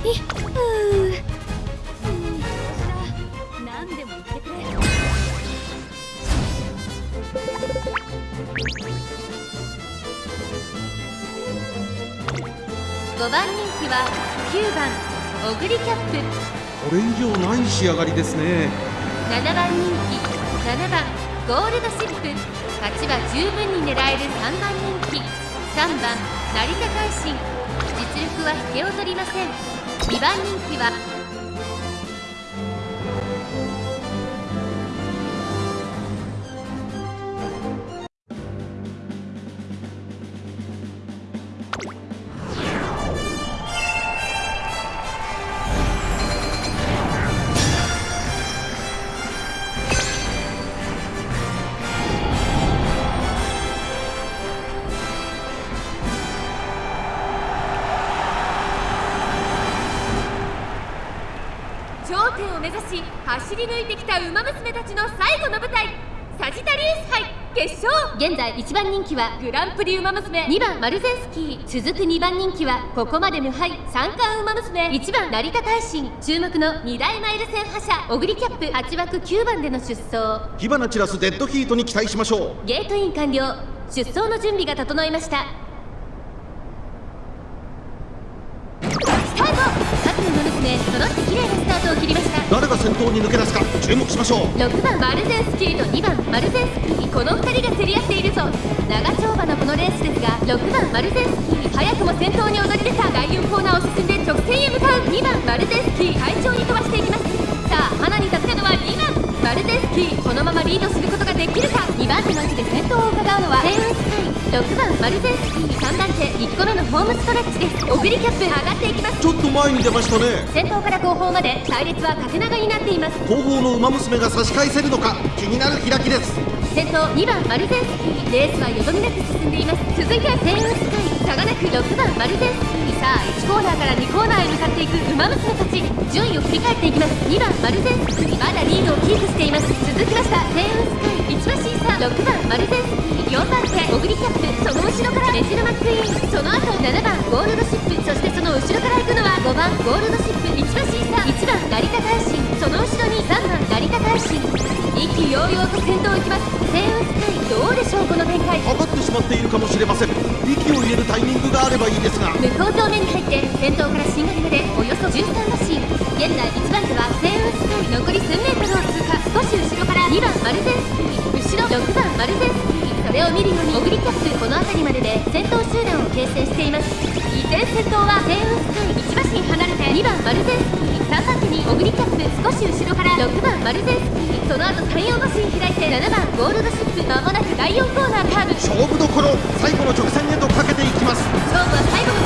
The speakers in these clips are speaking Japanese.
5番人気は9番オグリキャップ。これ以上ない仕上がりですね7番人気。7番ゴールドシップ。勝ちは十分に狙える3番人気。3番成田海進。実力は引けを取りません。2番人気は頂点を目指し走り抜いてきた馬娘たちの最後の舞台サジタリウス杯決勝。現在1番人気はグランプリ馬娘。2番マルゼンスキー。続く2番人気はここまで無敗。三冠馬娘。1番成田大臣注目の2大マイル戦覇者。オグリキャップ。8枠9番での出走。火花散らすデッドヒートに期待しましょう。ゲートイン完了。出走の準備が整いました。スタート各馬娘揃って綺麗なスタートを切りました。誰が先頭に抜け出すか注目しましょう。6番マルゼンスキーと2番マルゼンスキー。この2人が競り合っているぞ。長丁場のこのレースですが6番マルゼンスキー早くも先頭に躍り出た。第4コーナーを進んで直線へ向かう。2番マルゼンスキー快調に飛ばしていきます。さあ花に立ったのは2番マルゼンスキー。このままリードすることができるか。2番手の位置で先頭を6番マルゼンスキー3番手1個目のホームストレッチです。オグリキャップ上がっていきます。ちょっと前に出ましたね。先頭から後方まで隊列は縦長になっています後方の馬娘が差し返せるのか気になる開きです。先頭2番マルゼンスキーレースはよどみなく進んでいます。続いてセイウンスカイ差がなく6番マルゼンスキーさあ1コーナーから2コーナーへ向かっていく馬娘たち。順位を振り返っていきます。2番マルゼンスキーまだリードをキープしています。続きましたセイウンスカイ1馬審査6番マルゼンスキー4番手オグリキャップその後ろからメジルマックイーンその後7番ゴールドシップそしてその後ろから行くのは5番ゴールドシップ1馬審査1番成田大臣その後ろに3番成田大臣意気揚々と先頭を行きますセイウンスカイどうでしょうこの展開かかってしまっているかもしれません。息を入れるタイミングがあればいいですが。向こう上面に入って先頭から新狩までおよそ13馬身現在1番手はセイウンスカイ。残り数メートルを通過。少し後ろから2番マルゼンスキー。後ろ6番マルゼンスキれを見るようにオグリキャップこの辺りまでで先頭集団を形成しています依然先頭はセーウスカイ1馬身離れて2番マルゼンスキー3番手にオグリキャップ少し後ろから6番マルゼンスキーその後34馬身開いて7番ゴールドシップまもなく第4コーナーカーブ勝負どころ最後の直線へとかけていきます。勝負は最後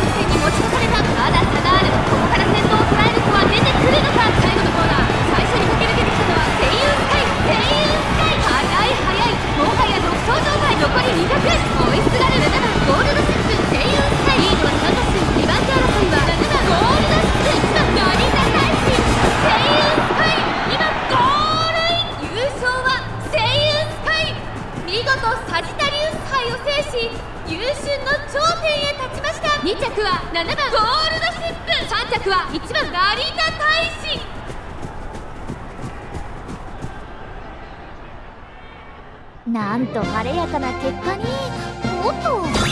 事サジタリウス杯を制し優秀の頂点へ立ちました。2着は7番。ゴールドシップ3着は1番成田大使。なんと晴れやかな結果に。おっと